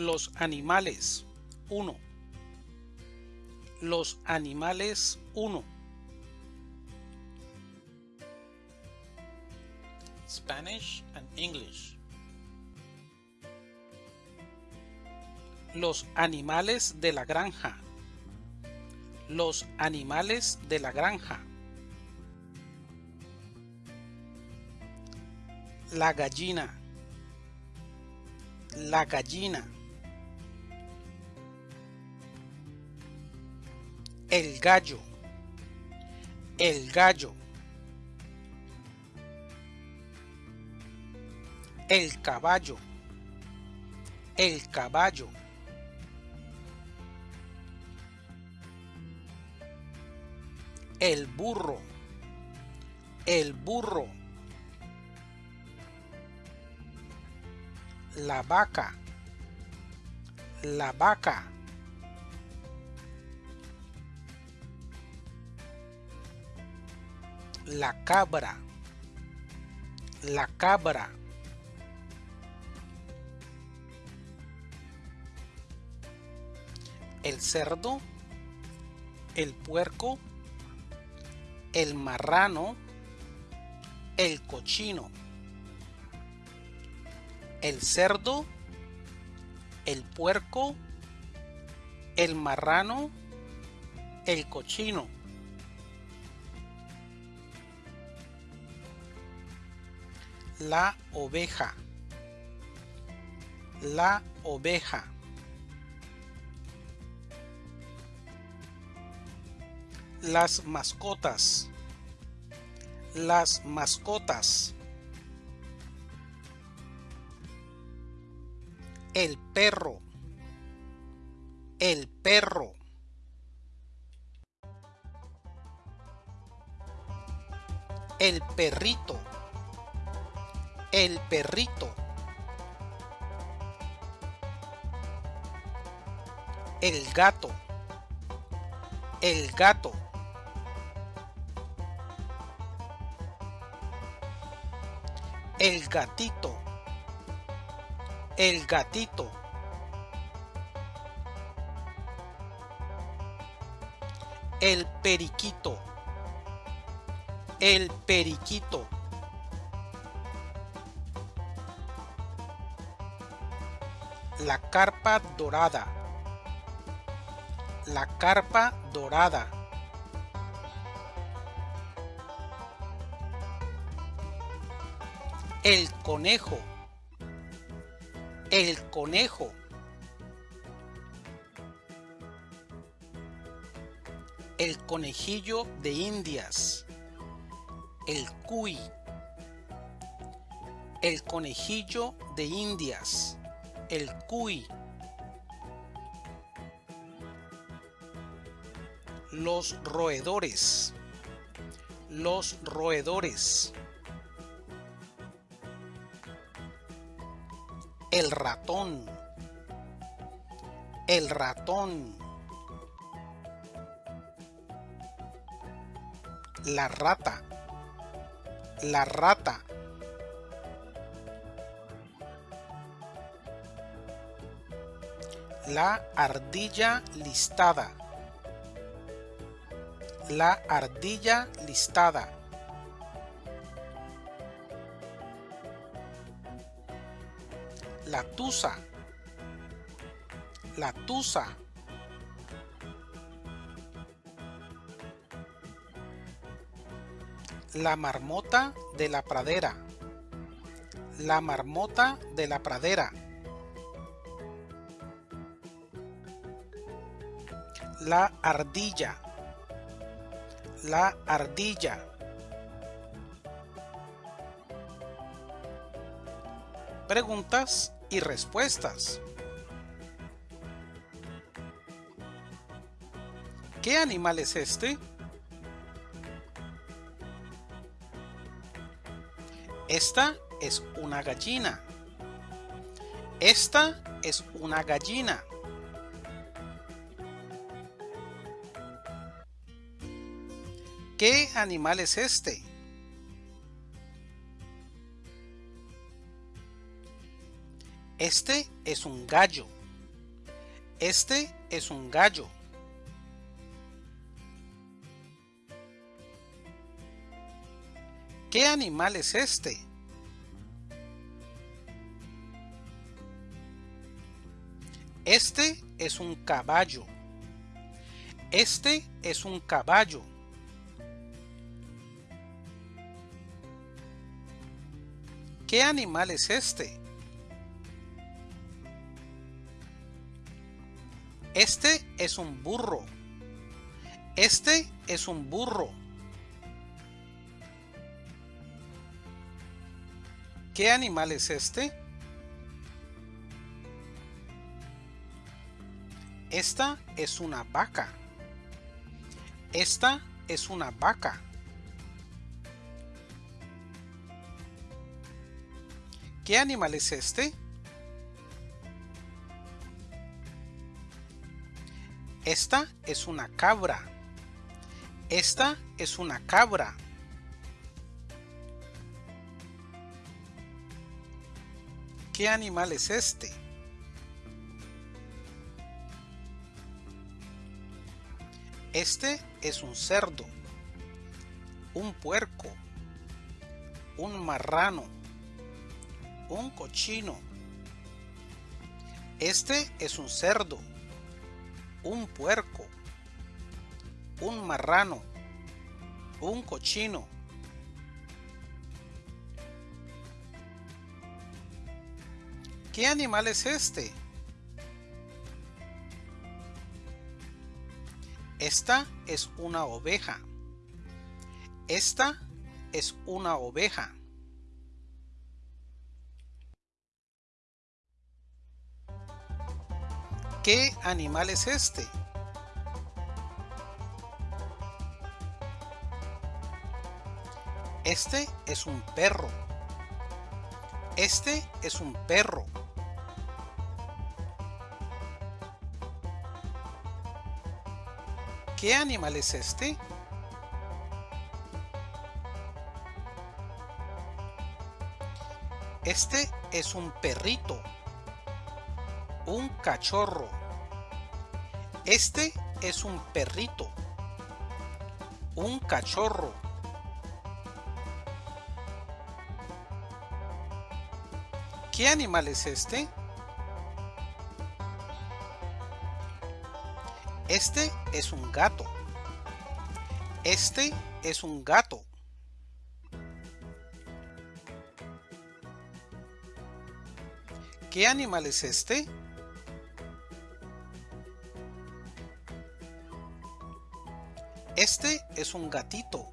Los animales 1. Los animales 1. Spanish and English. Los animales de la granja. Los animales de la granja. La gallina. La gallina. El gallo. El gallo. El caballo. El caballo. El burro. El burro. La vaca. La vaca. La cabra. La cabra. El cerdo. El puerco. El marrano. El cochino. El cerdo. El puerco. El marrano. El cochino. La oveja. La oveja. Las mascotas. Las mascotas. El perro. El perro. El perrito. El perrito. El gato. El gato. El gatito. El gatito. El periquito. El periquito. La carpa dorada. La carpa dorada. El conejo. El conejo. El conejillo de indias. El cuy. El conejillo de indias. El cuy. Los roedores. Los roedores. El ratón. El ratón. La rata. La rata. La ardilla listada. La ardilla listada. La tusa. La tusa. La marmota de la pradera. La marmota de la pradera. La ardilla. La ardilla. Preguntas y respuestas. ¿Qué animal es este? Esta es una gallina. Esta es una gallina. ¿Qué animal es este? Este es un gallo. Este es un gallo. ¿Qué animal es este? Este es un caballo. Este es un caballo. ¿Qué animal es este? Este es un burro. Este es un burro. ¿Qué animal es este? Esta es una vaca. Esta es una vaca. ¿Qué animal es este? Esta es una cabra. Esta es una cabra. ¿Qué animal es este? Este es un cerdo, un puerco, un marrano, un cochino. Este es un cerdo, un puerco, un marrano, un cochino. ¿Qué animal es este? Esta es una oveja. Esta es una oveja. ¿Qué animal es este? Este es un perro. Este es un perro. ¿Qué animal es este? Este es un perrito. Un cachorro. Este es un perrito. Un cachorro. ¿Qué animal es este? Este es un gato. Este es un gato. ¿Qué animal es este? Este es un gatito.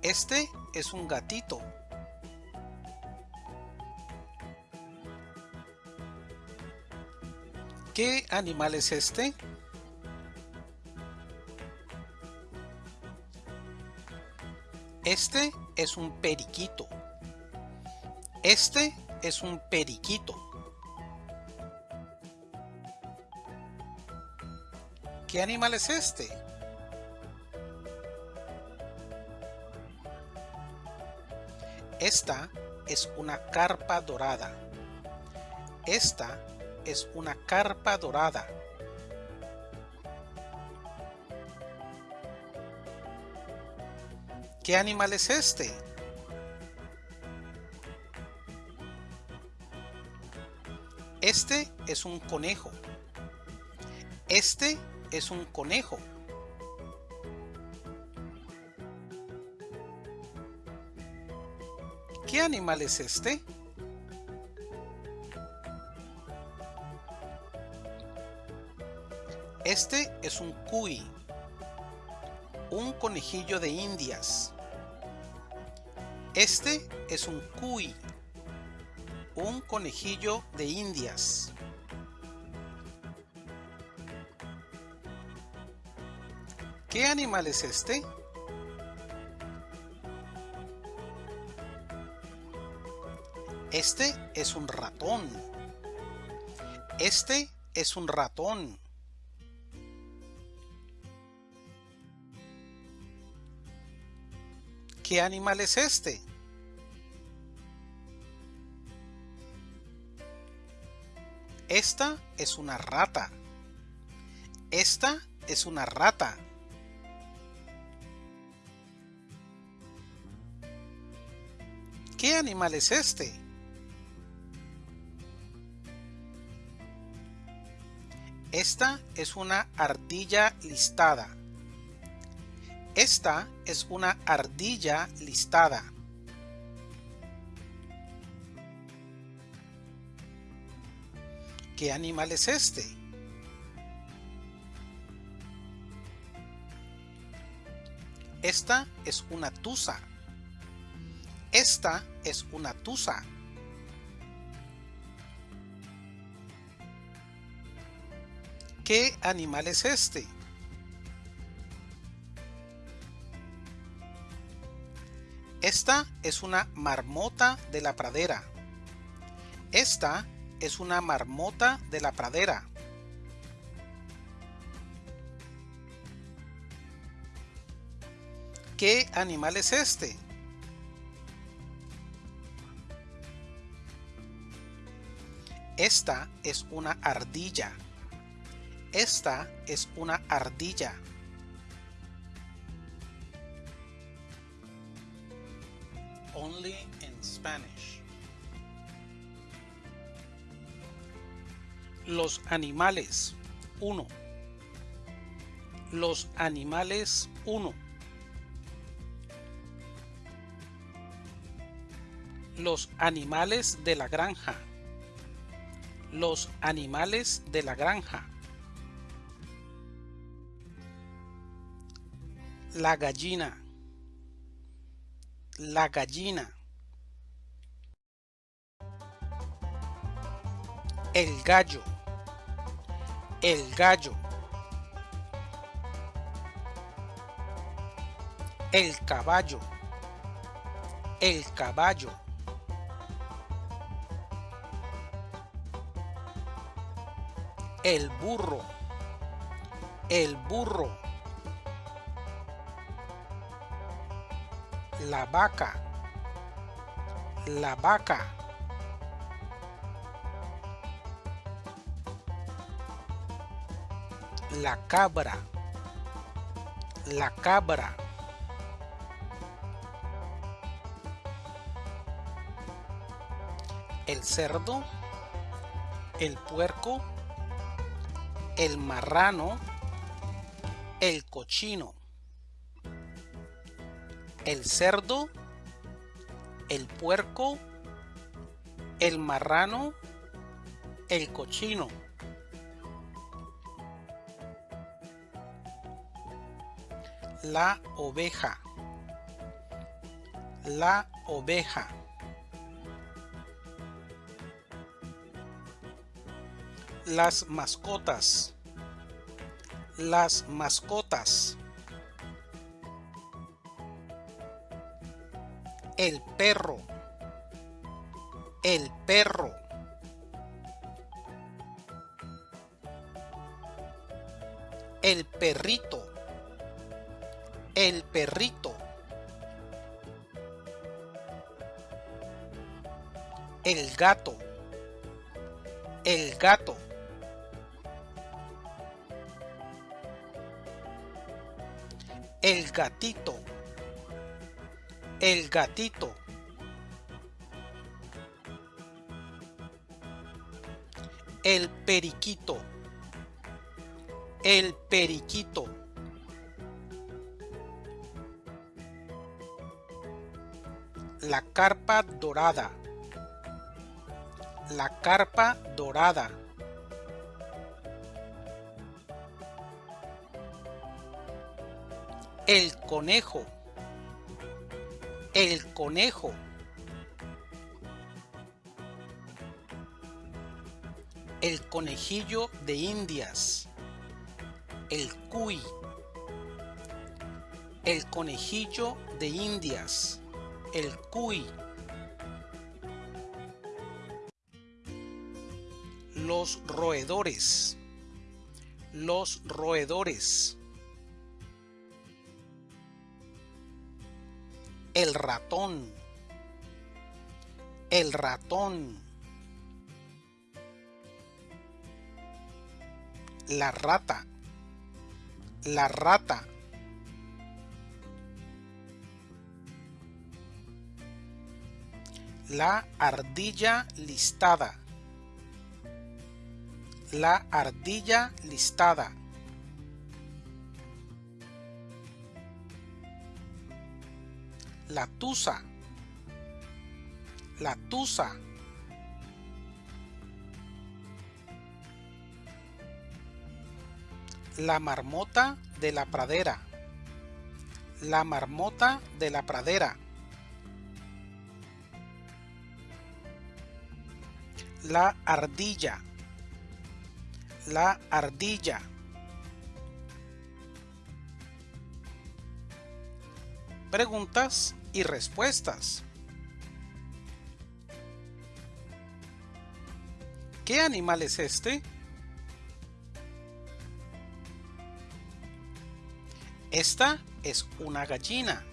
Este es un gatito. ¿Qué animal es este? Este es un periquito. Este es un periquito. ¿Qué animal es este? Esta es una carpa dorada. Esta es una carpa dorada. ¿Qué animal es este? Este es un conejo. Este es un conejo. ¿Qué animal es este? Este es un cuy, un conejillo de indias. Este es un cuy, un conejillo de indias. ¿Qué animal es este? Este es un ratón. Este es un ratón. ¿Qué animal es este? Esta es una rata. Esta es una rata. ¿Qué animal es este? Esta es una ardilla listada. Esta es una ardilla listada. ¿Qué animal es este? Esta es una tusa. Esta es una tusa. ¿Qué animal es este? Esta es una marmota de la pradera. Esta es una marmota de la pradera. ¿Qué animal es este? Esta es una ardilla. Esta es una ardilla. Only in Spanish. Los animales 1. Los animales 1. Los animales de la granja. Los animales de la granja. La gallina. La gallina. El gallo. El gallo. El caballo. El caballo. El burro. El burro. La vaca. La vaca. La cabra. La cabra. El cerdo. El puerco. El marrano. El cochino. El cerdo. El puerco. El marrano. El cochino. la oveja la oveja las mascotas las mascotas perro el perro el perrito el perrito. El gato. El gato. El gatito. El gatito. El periquito. El periquito. la carpa dorada. La carpa dorada. El conejo. El conejo. El conejillo de indias. El cuy. El conejillo de indias el cuy. Los roedores. Los roedores. El ratón. El ratón. La rata. La rata. La ardilla listada. La ardilla listada. La tusa. La tusa. La marmota de la pradera. La marmota de la pradera. La ardilla. La ardilla. Preguntas y respuestas. ¿Qué animal es este? Esta es una gallina.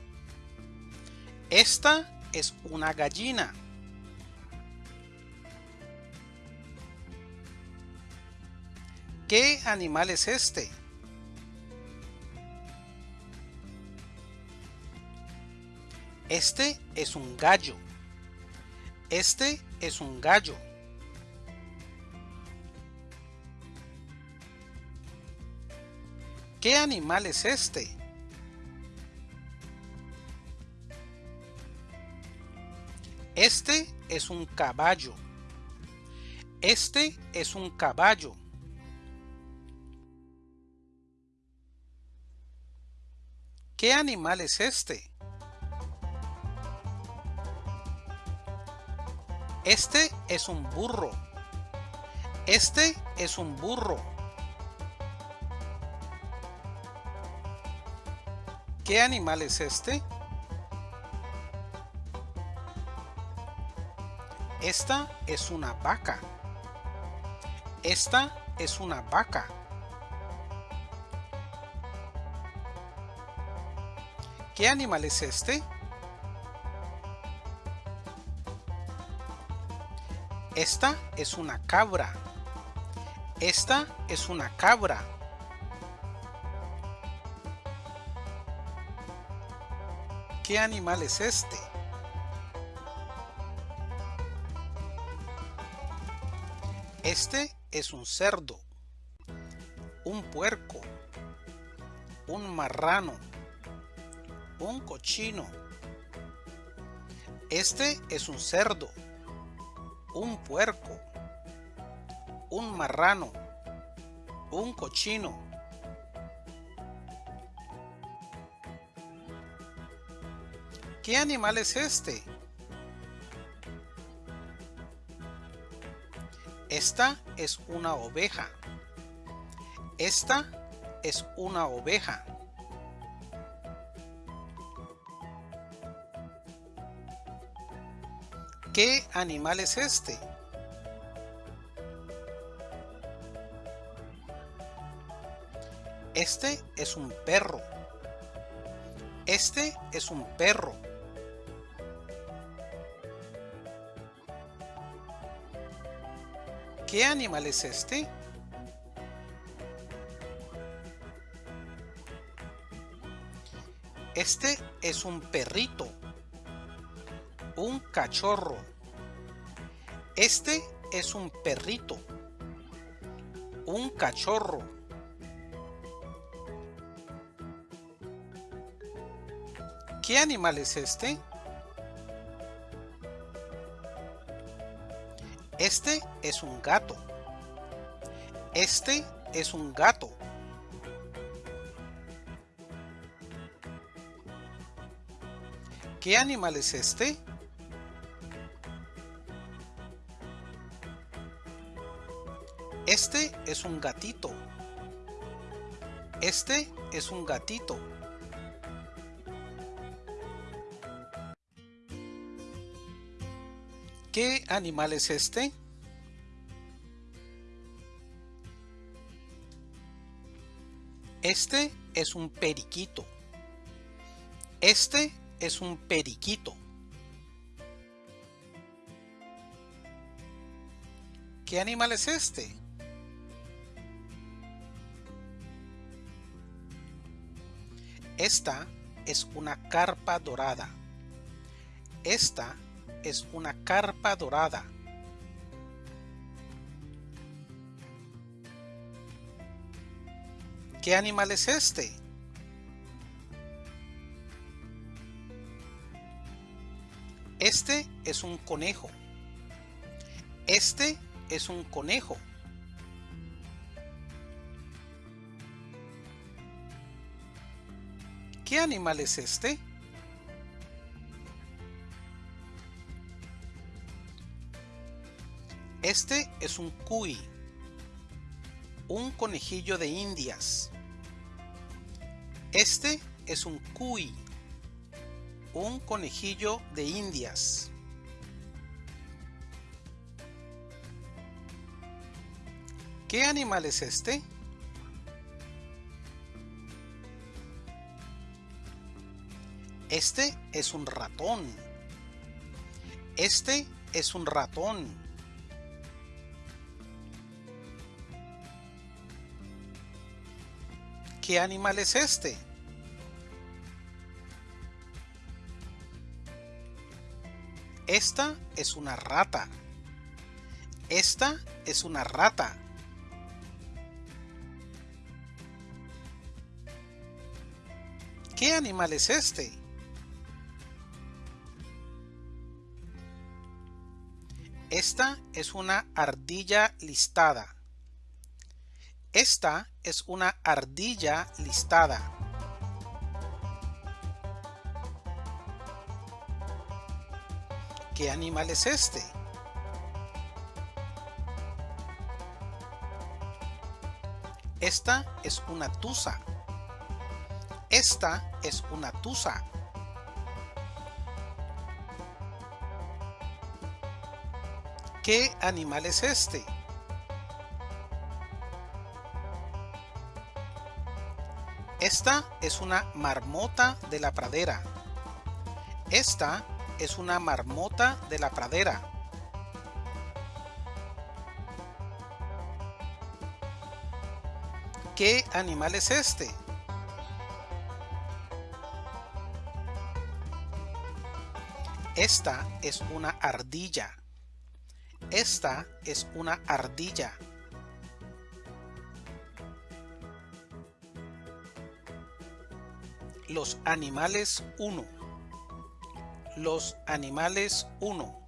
Esta es una gallina. ¿Qué animal es este? Este es un gallo. Este es un gallo. ¿Qué animal es este? Este es un caballo. Este es un caballo. ¿Qué animal es este? Este es un burro. Este es un burro. ¿Qué animal es este? Esta es una vaca. Esta es una vaca. ¿Qué animal es este? Esta es una cabra. Esta es una cabra. ¿Qué animal es este? Este es un cerdo, un puerco, un marrano, un cochino. Este es un cerdo, un puerco, un marrano, un cochino. ¿Qué animal es este? Esta es una oveja. Esta es una oveja. ¿Qué animal es este? Este es un perro. Este es un perro. ¿Qué animal es este? Este es un perrito. Un cachorro. Este es un perrito. Un cachorro. ¿Qué animal es este? Este es un gato. Este es un gato. ¿Qué animal es este? Este es un gatito. Este es un gatito. ¿Qué animal es este? Este es un periquito. Este es un periquito. ¿Qué animal es este? Esta es una carpa dorada. Esta es una carpa dorada. ¿Qué animal es este? Este es un conejo. Este es un conejo. ¿Qué animal es este? Este es un cuy, un conejillo de indias. Este es un cuy, un conejillo de indias. ¿Qué animal es este? Este es un ratón. Este es un ratón. ¿Qué animal es este? Esta es una rata. Esta es una rata. ¿Qué animal es este? Esta es una ardilla listada. Esta es una ardilla listada. ¿Qué animal es este? Esta es una tusa. Esta es una tusa. ¿Qué animal es este? Esta es una marmota de la pradera. Esta es una marmota de la pradera. ¿Qué animal es este? Esta es una ardilla. Esta es una ardilla. Los animales 1. Los animales 1.